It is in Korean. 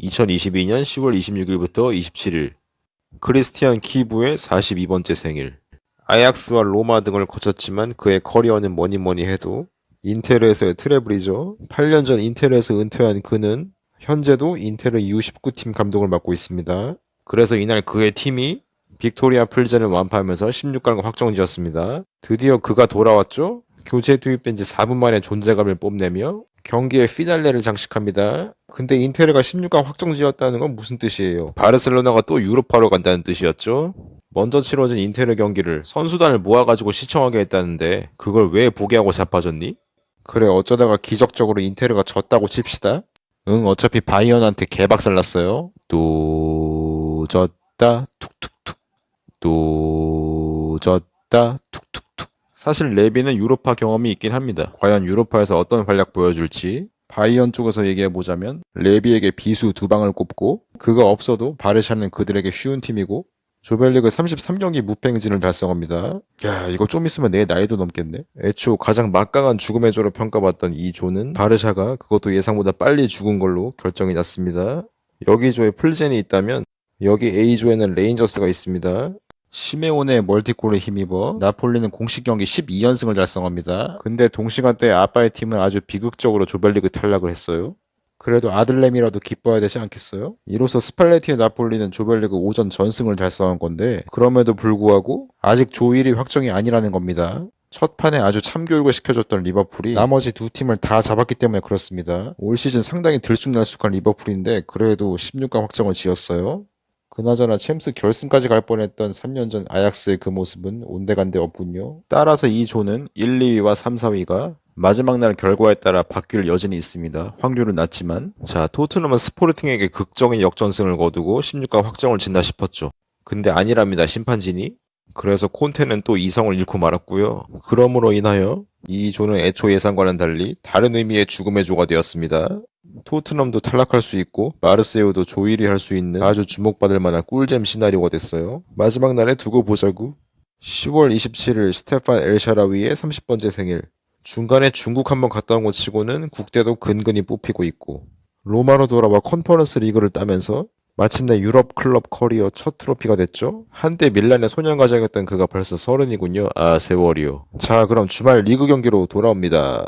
2022년 10월 26일부터 27일 크리스티안 키부의 42번째 생일 아약스와 로마 등을 거쳤지만 그의 커리어는 뭐니 뭐니 해도 인테르에서의 트레블이죠. 8년 전 인테르에서 은퇴한 그는 현재도 인테르의 U19팀 감독을 맡고 있습니다. 그래서 이날 그의 팀이 빅토리아 플젠을 완파하면서 16강을 확정지었습니다. 드디어 그가 돌아왔죠? 교체 투입된 지 4분 만에 존재감을 뽐내며 경기의 피날레를 장식합니다. 근데 인테르가 16강 확정지었다는 건 무슨 뜻이에요? 바르셀로나가 또 유로파로 간다는 뜻이었죠? 먼저 치러진 인테르 경기를 선수단을 모아가지고 시청하게 했다는데 그걸 왜 보게 하고 자빠졌니? 그래 어쩌다가 기적적으로 인테르가 졌다고 칩시다. 응 어차피 바이언한테 개박살 났어요. 또 졌다 툭툭툭 또 졌다 툭툭툭 사실 레비는 유로파 경험이 있긴 합니다. 과연 유로파에서 어떤 활약 보여줄지 바이언 쪽에서 얘기해보자면 레비에게 비수 두 방을 꼽고 그거 없어도 바르샤는 그들에게 쉬운 팀이고 조별리그 33경기 무패 행진을 달성합니다. 야 이거 좀 있으면 내 나이도 넘겠네. 애초 가장 막강한 죽음의 조로 평가받던 이 조는 바르샤가 그것도 예상보다 빨리 죽은 걸로 결정이 났습니다. 여기 조에 플젠이 있다면 여기 A조에는 레인저스가 있습니다. 시메오네의 멀티골에 힘입어 나폴리는 공식 경기 12연승을 달성합니다. 근데 동시간대에 아빠의 팀은 아주 비극적으로 조별리그 탈락을 했어요. 그래도 아들램이라도 기뻐야 되지 않겠어요? 이로써 스팔레티의 나폴리는 조별리그 5전 전승을 달성한 건데 그럼에도 불구하고 아직 조 1위 확정이 아니라는 겁니다. 첫 판에 아주 참교육을 시켜줬던 리버풀이 나머지 두 팀을 다 잡았기 때문에 그렇습니다. 올 시즌 상당히 들쑥날쑥한 리버풀인데 그래도 16강 확정을 지었어요. 그나저나 챔스 결승까지 갈 뻔했던 3년 전 아약스의 그 모습은 온데간데 없군요. 따라서 이 조는 1, 2위와 3, 4위가 마지막 날 결과에 따라 바뀔 여진이 있습니다. 확률은 낮지만 자 토트넘은 스포르팅에게 극적인 역전승을 거두고 16강 확정을 진다 싶었죠. 근데 아니랍니다 심판진이. 그래서 콘테는 또 이성을 잃고 말았고요. 그러므로 인하여 이 조는 애초 예상과는 달리 다른 의미의 죽음의 조가 되었습니다. 토트넘도 탈락할 수 있고 마르세유도 조 1위 할 수 있는 아주 주목받을 만한 꿀잼 시나리오가 됐어요. 마지막 날에 두고 보자고. 10월 27일 스테판 엘샤라위의 30번째 생일. 중간에 중국 한번 갔다 온 것 치고는 국대도 근근히 뽑히고 있고 로마로 돌아와 컨퍼런스 리그를 따면서 마침내 유럽 클럽 커리어 첫 트로피가 됐죠. 한때 밀란의 소년가장이었던 그가 벌써 서른이군요. 아 세월이요. 자 그럼 주말 리그 경기로 돌아옵니다.